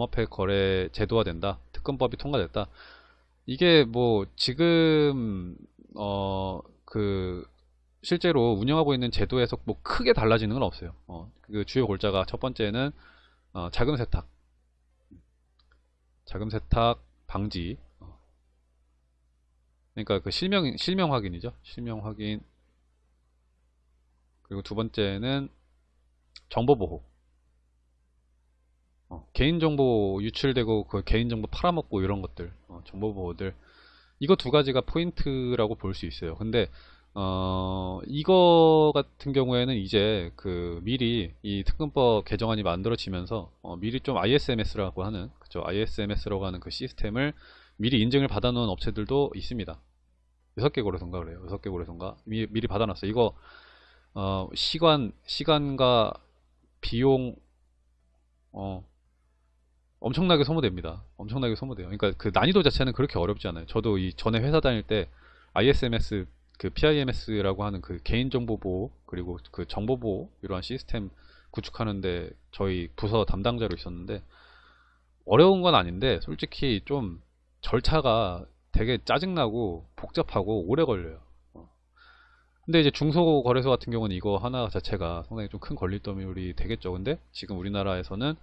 암호화폐 거래 제도화 된다. 특검법이 통과됐다. 이게 뭐 지금 어 그 실제로 운영하고 있는 제도에서 뭐 크게 달라지는 건 없어요. 어, 그 주요 골자가 첫 번째는 어, 자금 세탁, 자금 세탁 방지. 어. 그러니까 그 실명 실명 확인이죠. 실명 확인. 그리고 두 번째는 정보 보호. 어, 개인정보 유출되고 그 개인정보 팔아먹고 이런 것들 어, 정보 보호들. 이거 두 가지가 포인트라고 볼 수 있어요. 근데 어, 이거 같은 경우에는 이제 그 미리 이 특검법 개정안이 만들어지면서 어, 미리 좀 ISMS라고 하는 그죠 ISMS라고 하는 그 시스템을 미리 인증을 받아 놓은 업체들도 있습니다. 6개 거래소인가 그래요. 6개 거래소인가. 미, 미리 받아 놨어요. 이거 어, 시간 시간과 비용 어, 엄청나게 소모됩니다. 엄청나게 소모돼요. 그러니까 그 난이도 자체는 그렇게 어렵지 않아요. 저도 이 전에 회사 다닐 때 ISMS 그 PIMS라고 하는 그 개인정보 보호 그리고 그 정보 보호 이러한 시스템 구축하는데 저희 부서 담당자로 있었는데 어려운 건 아닌데 솔직히 좀 절차가 되게 짜증나고 복잡하고 오래 걸려요. 어. 근데 이제 중소거래소 같은 경우는 이거 하나 자체가 상당히 좀 큰 걸릴더미이 되겠죠. 근데 지금 우리나라에서는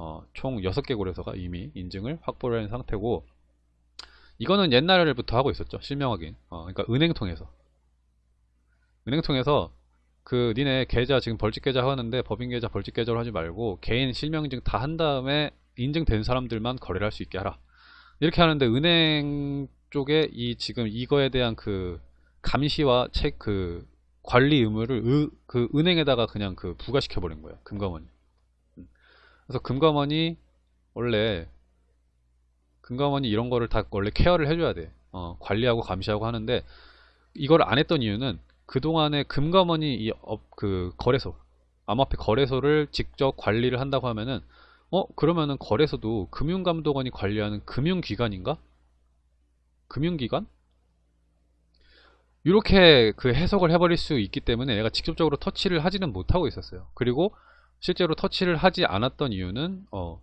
어, 총 6개 거래소가 이미 인증을 확보를 한 상태고 이거는 옛날부터 하고 있었죠 실명 확인. 어, 그러니까 은행 통해서. 은행 통해서 그 니네 계좌 지금 벌칙 계좌 하는데 법인 계좌 벌칙 계좌로 하지 말고 개인 실명 인증 다 한 다음에 인증된 사람들만 거래를 할 수 있게 하라. 이렇게 하는데 은행 쪽에 이 지금 이거에 대한 그 감시와 책그 관리 의무를 으, 그 은행에다가 그냥 그 부과시켜 버린 거예요 금감원이 그래서 금감원이 원래 금감원이 이런 거를 다 원래 care를 해줘야 돼. 어, 관리하고 감시하고 하는데 이걸 안 했던 이유는 그동안에 금감원이 이 업, 그 거래소 암호화폐 거래소를 직접 관리를 한다고 하면은 어 그러면은 거래소도 금융감독원이 관리하는 금융기관인가? 금융기관? 이렇게 그 해석을 해버릴 수 있기 때문에 얘가 직접적으로 터치를 하지는 못하고 있었어요. 그리고 실제로 터치를 하지 않았던 이유는 어,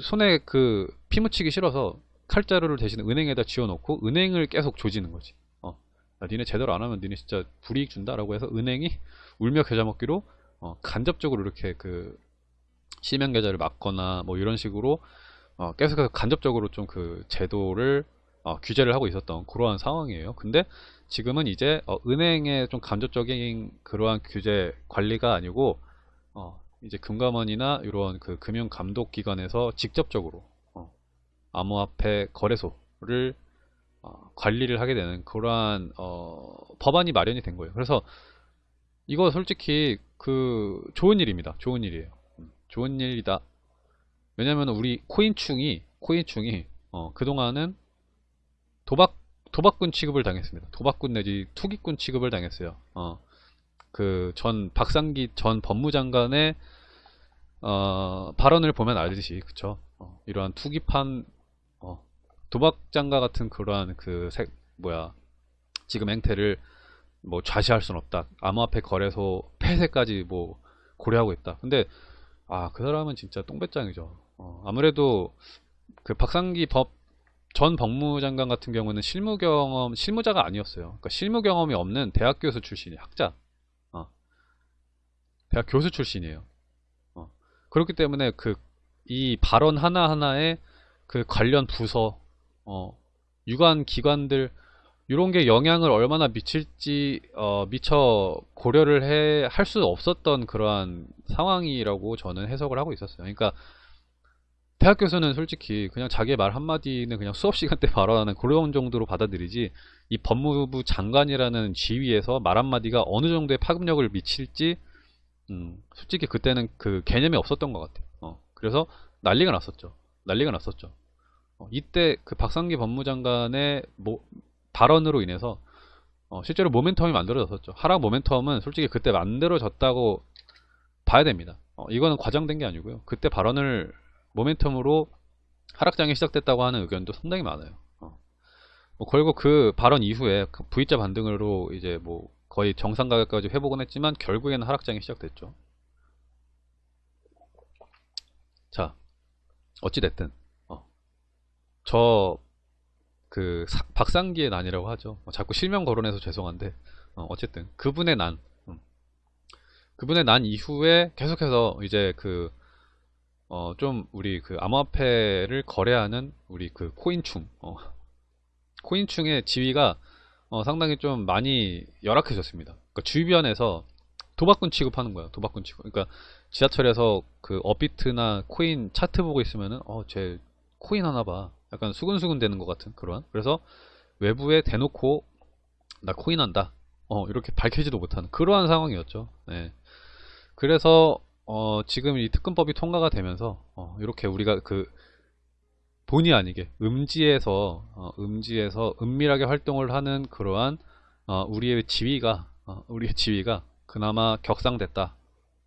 손에 그 피 묻히기 싫어서 칼자루를 대신 은행에다 지어놓고 은행을 계속 조지는 거지. 어, 야, 니네 제대로 안 하면 니네 진짜 불이익 준다라고 해서 은행이 울며 겨자 먹기로 어, 간접적으로 이렇게 그 실명 계좌를 막거나 뭐 이런 식으로 어, 계속해서 간접적으로 좀 그 제도를 어, 규제를 하고 있었던 그러한 상황이에요. 근데 지금은 이제 어, 은행의 좀 간접적인 그러한 규제 관리가 아니고 어, 이제 금감원이나 이런 그 금융 감독 기관에서 직접적으로 어, 암호화폐 거래소를 어, 관리를 하게 되는 그러한 어, 법안이 마련이 된 거예요. 그래서 이거 솔직히 그 좋은 일입니다. 좋은 일이에요. 음, 좋은 일이다. 왜냐면 우리 코인충이 코인충이 어, 그동안은 도박 도박꾼 취급을 당했습니다. 도박꾼 내지 투기꾼 취급을 당했어요. 어, 그 전 박상기 전 법무장관의 어, 발언을 보면 알듯이 그쵸? 어, 이러한 투기판 어, 도박장과 같은 그러한 그 색, 뭐야 지금 행태를 뭐 좌시할 수는 없다. 암호화폐 거래소 폐쇄까지 뭐 고려하고 있다. 근데 아 그 사람은 진짜 똥배짱이죠. 어, 아무래도 그 박상기 법 전 법무장관 같은 경우는 실무 경험 실무자가 아니었어요. 그러니까 실무 경험이 없는 대학 교수 출신이 학자 대학 교수 출신이에요. 어. 그렇기 때문에 그 이 발언 하나 하나에 그 관련 부서, 어, 유관 기관들 이런 게 영향을 얼마나 미칠지 어, 미처 고려를 해 할 수 없었던 그러한 상황이라고 저는 해석을 하고 있었어요. 그러니까 대학 교수는 솔직히 그냥 자기의 말 한마디는 그냥 수업 시간 때 발언하는 그런 정도로 받아들이지 이 법무부 장관이라는 지위에서 말 한마디가 어느 정도의 파급력을 미칠지 음, 솔직히 그때는 그 개념이 없었던 것 같아요. 어, 그래서 난리가 났었죠. 난리가 났었죠. 어, 이때 그 박상기 법무장관의 모, 발언으로 인해서 어, 실제로 모멘텀이 만들어졌었죠. 하락 모멘텀은 솔직히 그때 만들어졌다고 봐야 됩니다. 어, 이거는 과장된 게 아니고요. 그때 발언을 모멘텀으로 하락장이 시작됐다고 하는 의견도 상당히 많아요. 어. 뭐 결국 그 발언 이후에 그 V자 반등으로 이제 뭐 거의 정상 가격까지 회복은 했지만 결국에는 하락장이 시작됐죠. 자, 어찌됐든 어. 저그 박상기의 난이라고 하죠. 어, 자꾸 실명 거론해서 죄송한데 어, 쨌든 그분의 난 음. 그분의 난 이후에 계속해서 이제 그 어, 좀 우리 그 암호화폐를 거래하는 우리 그 코인충 어, 코인충의 지위가 어, 상당히 좀 많이 열악해졌습니다. 그러니까 주변에서 도박꾼 취급하는 거야. 도박꾼 취급. 그러니까 지하철에서 그 업비트나 코인 차트 보고 있으면은 어쟤 코인 하나 봐. 약간 수근수근 되는 것 같은 그런. 그래서 외부에 대놓고 나 코인 한다. 어 이렇게 밝히지도 못하는 그러한 상황이었죠. 네. 그래서 어 지금 이 특근법이 통과가 되면서 어 이렇게 우리가 그 본의 아니게 음지에서 어 음지에서 은밀하게 활동을 하는 그러한 어 우리의 지위가 어 우리의 지위가 그나마 격상됐다.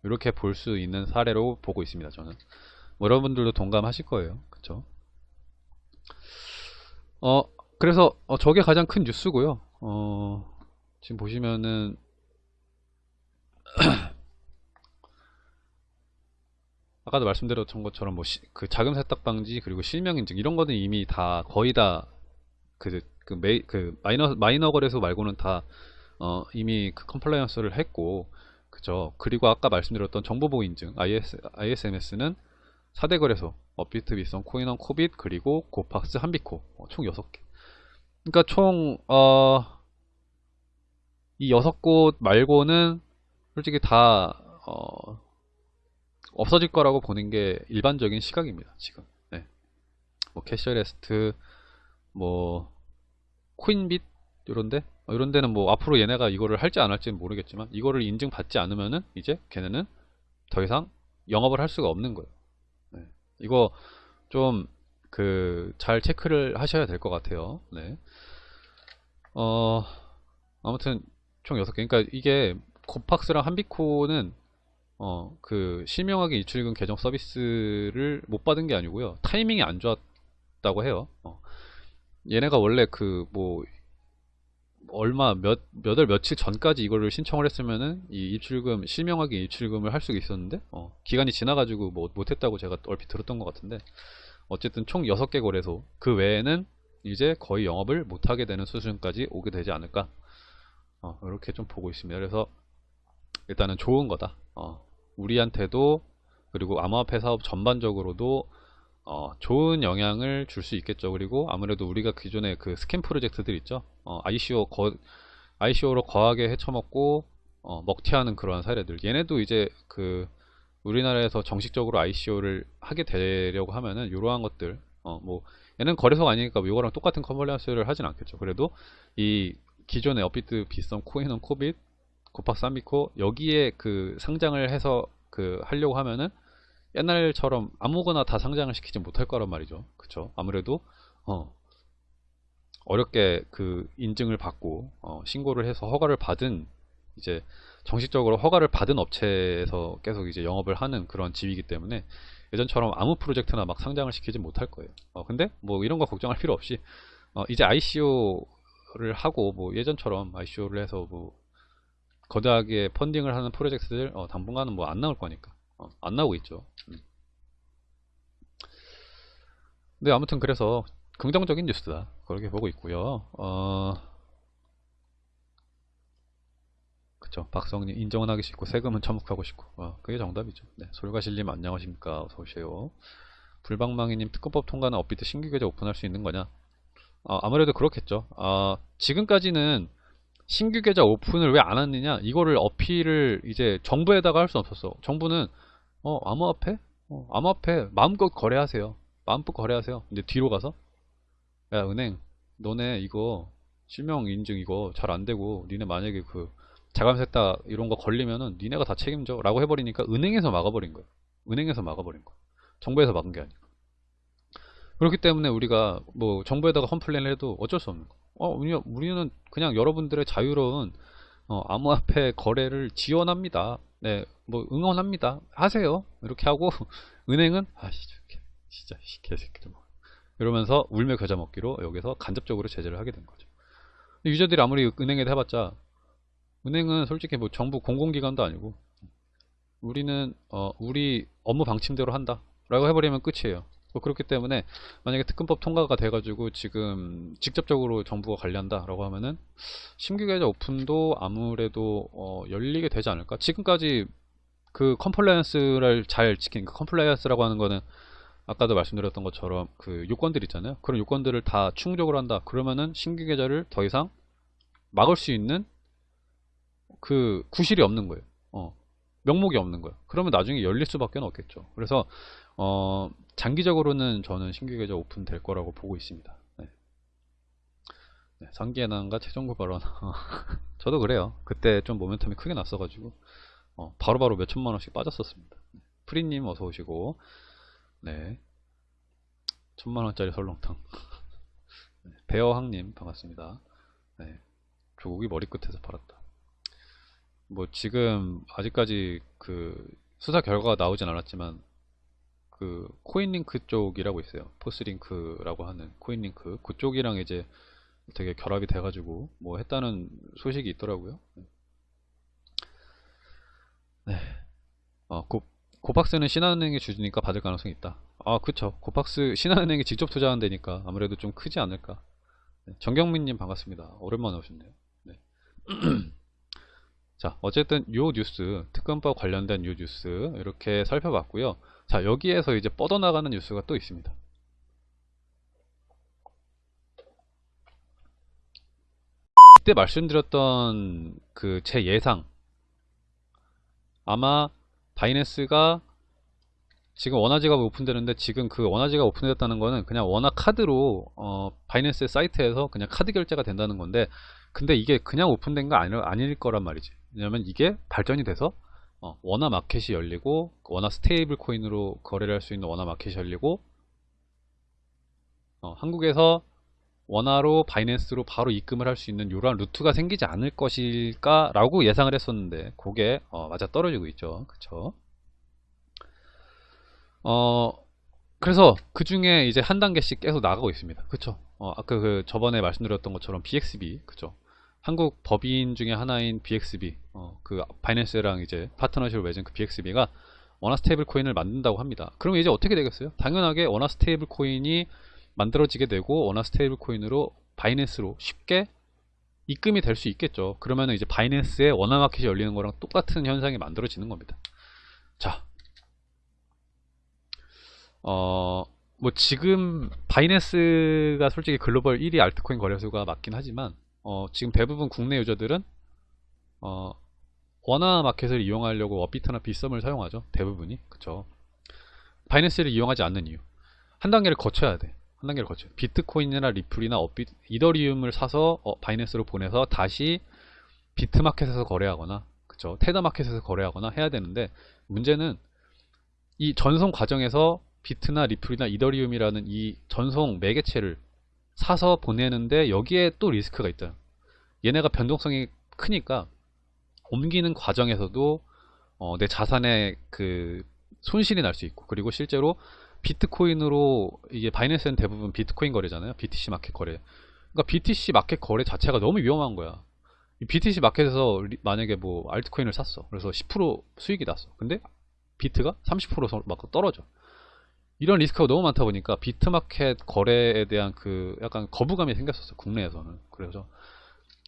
이렇게 볼 수 있는 사례로 보고 있습니다. 저는 뭐 여러분들도 동감하실 거예요. 그쵸? 어 그래서 어, 저게 가장 큰 뉴스고요. 어, 지금 보시면은 아까도 말씀드렸던 것처럼 뭐 그 자금 세탁 방지 그리고 실명 인증 이런 거는 이미 다 거의 다그 그, 메이, 그 마이너 마이너 거래소 말고는 다 어, 이미 그 compliance를 했고 그죠. 그리고 아까 말씀드렸던 정보보호 인증 IS, ISMS는 4대 거래소 업비트, 빗썸, 코인원, 코빗 그리고 고팍스, 한빗코 어, 총 6개. 그러니까 총 어, 이 6곳 말고는 솔직히 다 어, 없어질 거라고 보는 게 일반적인 시각입니다. 지금. 네. 뭐 캐셔레스트 뭐 코인빗 이런데 어, 이런 데는 뭐 앞으로 얘네가 이거를 할지 안 할지는 모르겠지만 이거를 인증받지 않으면은 이제 걔네는 더 이상 영업을 할 수가 없는 거예요. 네. 이거 좀 그 잘 체크를 하셔야 될 것 같아요. 네. 어 아무튼 총 6개. 그러니까 이게 코팍스랑 한비코는 어 그 실명하게 이출금 계정 서비스를 못 받은 게 아니고요. 타이밍이 안 좋았다고 해요. 어. 얘네가 원래 그 뭐 얼마 몇, 몇 월 며칠 전까지 이거를 신청을 했으면은 이 입출금, 실명하게 입출금을 할 수가 있었는데, 어, 기간이 지나가지고 뭐 못했다고 제가 얼핏 들었던 것 같은데, 어쨌든 총 6개 거래소, 그 외에는 이제 거의 영업을 못하게 되는 수준까지 오게 되지 않을까, 어, 이렇게 좀 보고 있습니다. 그래서 일단은 좋은 거다. 어, 우리한테도, 그리고 암호화폐 사업 전반적으로도 어, 좋은 영향을 줄 수 있겠죠. 그리고 아무래도 우리가 기존에 그 scam 프로젝트들 있죠. 어, ICO 거, ICO로 거하게 해쳐먹고 어, 먹튀하는 그러한 사례들. 얘네도 이제 그 우리나라에서 정식적으로 ICO를 하게 되려고 하면은 이러한 것들. 어, 뭐 얘는 거래소가 아니니까 뭐 이거랑 똑같은 compliance를 하진 않겠죠. 그래도 이 기존의 업비트, 빗썸, 코인원, 코빗, 고팍스, 한빗코 여기에 그 상장을 해서 그 하려고 하면은 옛날처럼 아무거나 다 상장을 시키지 못할 거란 말이죠. 그쵸? 아무래도 어, 어렵게 그 인증을 받고 어, 신고를 해서 허가를 받은 이제 정식적으로 허가를 받은 업체에서 계속 이제 영업을 하는 그런 지위이기 때문에 예전처럼 아무 프로젝트나 막 상장을 시키지 못할 거예요. 어, 근데 뭐 이런 거 걱정할 필요 없이 어, 이제 ICO를 하고 뭐 예전처럼 ICO를 해서 뭐 거대하게 펀딩을 하는 프로젝트들 어, 당분간은 뭐 안 나올 거니까 어, 안 나오고 있죠. 음. 네, 아무튼 그래서 긍정적인 뉴스다. 그렇게 보고 있고요. 어, 그쵸. 박성님, 인정은 하기 싫고, 세금은 처묵하고 싶고. 어, 그게 정답이죠. 네, 솔가실님 안녕하십니까. 어서오세요. 불방망이님, 특허법 통과는 업비트 신규 계좌 오픈할 수 있는 거냐? 어, 아무래도 그렇겠죠. 어, 지금까지는 신규 계좌 오픈을 왜 안 했느냐? 이거를 어필을 이제 정부에다가 할 수 없었어. 정부는 어 암호화폐? 어, 암호화폐 마음껏 거래하세요. 마음껏 거래하세요. 근데 뒤로 가서 야 은행 너네 이거 실명 인증 이거 잘 안되고 니네 만약에 그 자금 세탁 이런 거 걸리면은 니네가 다 책임져 라고 해버리니까 은행에서 막아버린 거예요. 은행에서 막아버린 거예요. 정부에서 막은 게 아니고. 그렇기 때문에 우리가 뭐 정부에다가 complain을 해도 어쩔 수 없는 거예요. 어, 우리는 그냥 여러분들의 자유로운 어, 암호화폐 거래를 지원합니다. 네, 뭐 응원합니다. 하세요. 이렇게 하고 은행은 아 진짜 개새끼들 뭐 이러면서 울며 겨자 먹기로 여기서 간접적으로 제재를 하게 된 거죠. 유저들이 아무리 은행에 해봤자 은행은 솔직히 뭐 정부 공공기관도 아니고 우리는 어, 우리 업무 방침대로 한다 라고 해버리면 끝이에요. 뭐 그렇기 때문에 만약에 특근법 통과가 돼가지고 지금 직접적으로 정부가 관리한다라고 하면은 신규 계좌 오픈도 아무래도 어, 열리게 되지 않을까? 지금까지 그 compliance를 잘 지킨 그 compliance라고 하는 거는 아까도 말씀드렸던 것처럼 그 요건들 있잖아요. 그런 요건들을 다 충족을 한다. 그러면은 신규 계좌를 더 이상 막을 수 있는 그 구실이 없는 거예요. 어, 명목이 없는 거예요. 그러면 나중에 열릴 수밖에 없겠죠. 그래서 어, 장기적으로는 저는 신규 계좌 오픈될 거라고 보고 있습니다. 네. 네, 상기의 난과 최종구 발언 저도 그래요. 그때 좀 모멘텀이 크게 났어가지고 어, 바로바로 몇 천만 원씩 빠졌었습니다. 프리님 어서 오시고 네 천만 원짜리 설렁탕 네, 배어항님 반갑습니다. 네, 조국이 머리끝에서 팔았다. 뭐 지금 아직까지 그 수사 결과가 나오진 않았지만 그 코인링크 쪽이라고 있어요. 포스링크라고 하는 코인링크 그쪽이랑 이제 되게 결합이 돼가지고 뭐 했다는 소식이 있더라고요. 네. 어, 고, 고박스는 신한은행이 주주니까 받을 가능성이 있다. 아, 그쵸. 고박스 신한은행이 직접 투자한 데니까 아무래도 좀 크지 않을까. 네. 정경민님 반갑습니다. 오랜만에 오셨네요. 네. 자, 어쨌든 요 뉴스, 특검법 관련된 요 뉴스 이렇게 살펴봤고요. 자, 여기에서 이제 뻗어나가는 뉴스가 또 있습니다. 그때 말씀드렸던 그 제 예상 아마 바이낸스가 지금 원화지가 오픈되는데 지금 그 원화지가 오픈됐다는 거는 그냥 원화 카드로 어, 바이낸스 사이트에서 그냥 카드 결제가 된다는 건데 근데 이게 그냥 오픈된 거 아니, 아닐 거란 말이지 왜냐면 이게 발전이 돼서 어, 원화 마켓이 열리고 원화 stable coin으로 거래를 할 수 있는 원화 마켓이 열리고 어, 한국에서 원화로 바이낸스로 바로 입금을 할 수 있는 이러한 루트가 생기지 않을 것일까 라고 예상을 했었는데 그게 어, 맞아 떨어지고 있죠. 그쵸? 어 그래서 그 중에 이제 한 단계씩 계속 나가고 있습니다. 그쵸? 어, 아까 그 저번에 말씀드렸던 것처럼 BXB 그쵸 한국 법인 중에 하나인 BXB, 어, 그 바이낸스랑 이제 파트너십을 맺은 그 BXB가 원화 stable coin을 만든다고 합니다. 그러면 이제 어떻게 되겠어요? 당연하게 원화 stable coin이 만들어지게 되고 원화 stable coin으로 바이낸스로 쉽게 입금이 될 수 있겠죠. 그러면 이제 바이낸스의 원화 마켓이 열리는 거랑 똑같은 현상이 만들어지는 겁니다. 자, 어, 뭐 지금 바이낸스가 솔직히 글로벌 1위 altcoin 거래소가 맞긴 하지만 어, 지금 대부분 국내 유저들은 어, 원화 마켓을 이용하려고 업비트나 빗썸을 사용하죠. 대부분이. 그쵸. 바이낸스를 이용하지 않는 이유. 한 단계를 거쳐야 돼. 한 단계를 거쳐. 비트코인이나 리플이나 업비, 이더리움을 사서 어, 바이낸스로 보내서 다시 비트마켓에서 거래하거나 그쵸. 테더마켓에서 거래하거나 해야 되는데 문제는 이 전송 과정에서 비트나 리플이나 이더리움이라는 이 전송 매개체를 사서 보내는데 여기에 또 리스크가 있다. 얘네가 변동성이 크니까 옮기는 과정에서도 어, 내 자산의 그 손실이 날 수 있고 그리고 실제로 비트코인으로 이게 바이낸스는 대부분 비트코인 거래잖아요. BTC 마켓 거래. 그러니까 BTC 마켓 거래 자체가 너무 위험한 거야. BTC 마켓에서 만약에 뭐 altcoin을 샀어. 그래서 10% 수익이 났어. 근데 비트가 30%막 떨어져. 이런 리스크가 너무 많다 보니까 비트마켓 거래에 대한 그 약간 거부감이 생겼었어 국내에서는. 그래서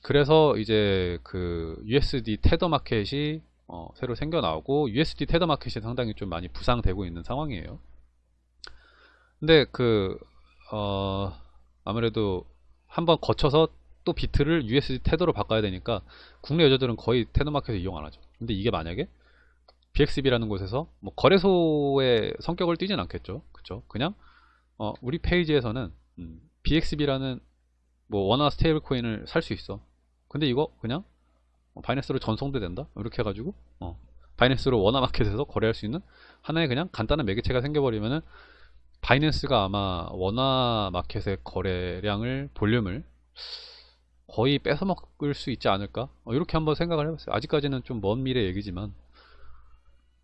그래서 이제 그 USD 테더 마켓이 어, 새로 생겨 나오고 USD 테더 마켓이 상당히 좀 많이 부상되고 있는 상황이에요. 근데 그 어, 아무래도 한번 거쳐서 또 비트를 USD 테더로 바꿔야 되니까 국내 여자들은 거의 테더 마켓을 이용 안 하죠. 근데 이게 만약에 BXB라는 곳에서 뭐 거래소의 성격을 띠진 않겠죠. 그쵸? 그냥 어, 우리 페이지에서는 음, BXB라는 뭐 원화 stable coin을 살 수 있어. 근데 이거 그냥 어, 바이낸스로 전송도 된다. 이렇게 해가지고 어, 바이낸스로 원화 마켓에서 거래할 수 있는 하나의 그냥 간단한 매개체가 생겨버리면은 바이낸스가 아마 원화 마켓의 거래량을 볼륨을 거의 뺏어먹을 수 있지 않을까? 어, 이렇게 한번 생각을 해봤어요. 아직까지는 좀 먼 미래 얘기지만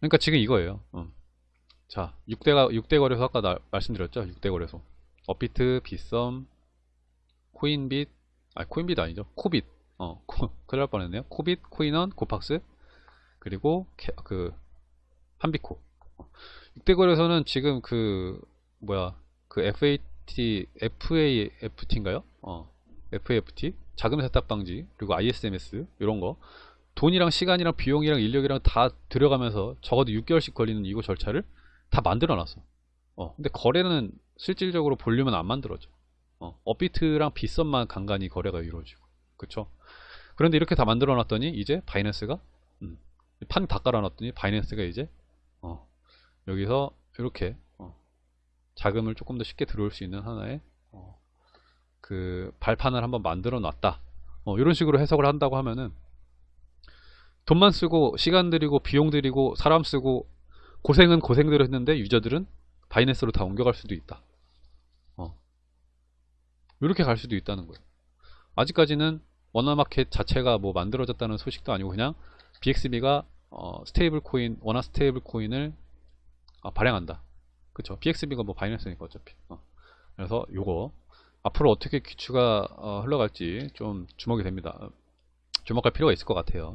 그러니까 지금 이거예요. 어. 자, 6대가 6대 거래소 아까 나, 말씀드렸죠? 6대 거래소. 업비트, 빗썸, 코인빗, 아 코인빗 아니죠? 코빗. 어, 코, 큰일 날 뻔했네요. 코빗, 코인원, 고팍스, 그리고 캐, 그 한비코. 6대 어. 거래소는 지금 그 뭐야 그 FAT FAFT인가요? 어 FAFT 자금 세탁 방지 그리고 ISMS 이런 거 돈이랑 시간이랑 비용이랑 인력이랑 다 들어가면서 적어도 6개월씩 걸리는 이거 절차를 다 만들어 놨어. 어 근데 거래는 실질적으로 볼륨은 안 만들어져. 어 업비트랑 빗썸만 간간히 거래가 이루어지고 그쵸? 그런데 이렇게 다 만들어 놨더니 이제 바이낸스가 음, 판다 깔아 놨더니 바이낸스가 이제 어, 여기서 이렇게 어, 자금을 조금 더 쉽게 들어올 수 있는 하나의 어, 그 발판을 한번 만들어 놨다. 어, 이런 식으로 해석을 한다고 하면은 돈만 쓰고 시간 들이고 비용 들이고 사람 쓰고 고생은 고생대로 했는데 유저들은 바이낸스로 다 옮겨갈 수도 있다. 어. 이렇게 갈 수도 있다는 거예요. 아직까지는 원화마켓 자체가 뭐 만들어졌다는 소식도 아니고 그냥 BXB가 어, 스테이블 코인, 원화 스테이블 코인을 어, 발행한다. 그쵸. BXB가 뭐 바이낸스니까 어차피. 어. 그래서 요거 앞으로 어떻게 귀추가 어, 흘러갈지 좀 주목이 됩니다. 주목할 필요가 있을 것 같아요.